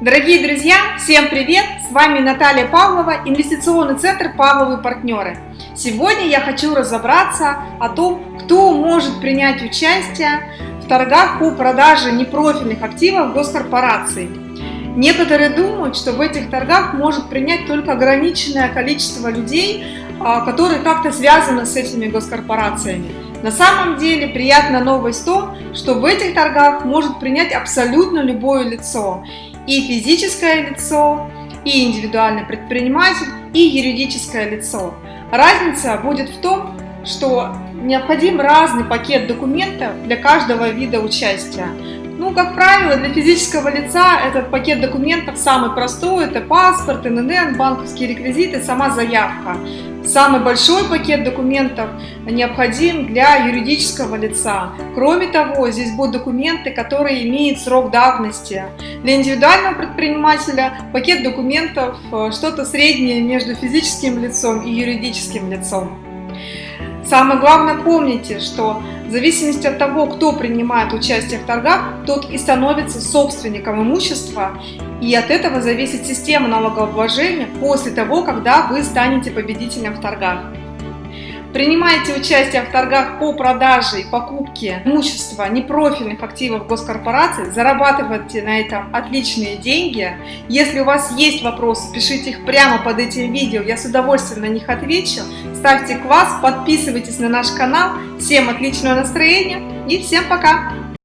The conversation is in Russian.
Дорогие друзья, всем привет! С вами Наталья Павлова, инвестиционный центр «Павловы партнеры». Сегодня я хочу разобраться о том, кто может принять участие в торгах по продаже непрофильных активов госкорпораций. Некоторые думают, что в этих торгах может принять только ограниченное количество людей, а, которые как-то связаны с этими госкорпорациями. На самом деле приятная новость в том, что в этих торгах может принять абсолютно любое лицо. И физическое лицо, и индивидуальный предприниматель, и юридическое лицо. Разница будет в том, что необходим разный пакет документов для каждого вида участия. Ну, как правило, для физического лица этот пакет документов самый простой. Это паспорт, ННН, банковские реквизиты, сама заявка. Самый большой пакет документов необходим для юридического лица. Кроме того, здесь будут документы, которые имеют срок давности. Для индивидуального предпринимателя пакет документов э, что-то среднее между физическим лицом и юридическим лицом. Самое главное помните, что в зависимости от того, кто принимает участие в торгах, тот и становится собственником имущества, и от этого зависит система налогообложения после того, когда вы станете победителем в торгах. Принимайте участие в торгах по продаже и покупке имущества непрофильных активов госкорпораций, зарабатывайте на этом отличные деньги. Если у вас есть вопросы, пишите их прямо под этим видео, я с удовольствием на них отвечу. Ставьте класс, подписывайтесь на наш канал. Всем отличного настроения и всем пока!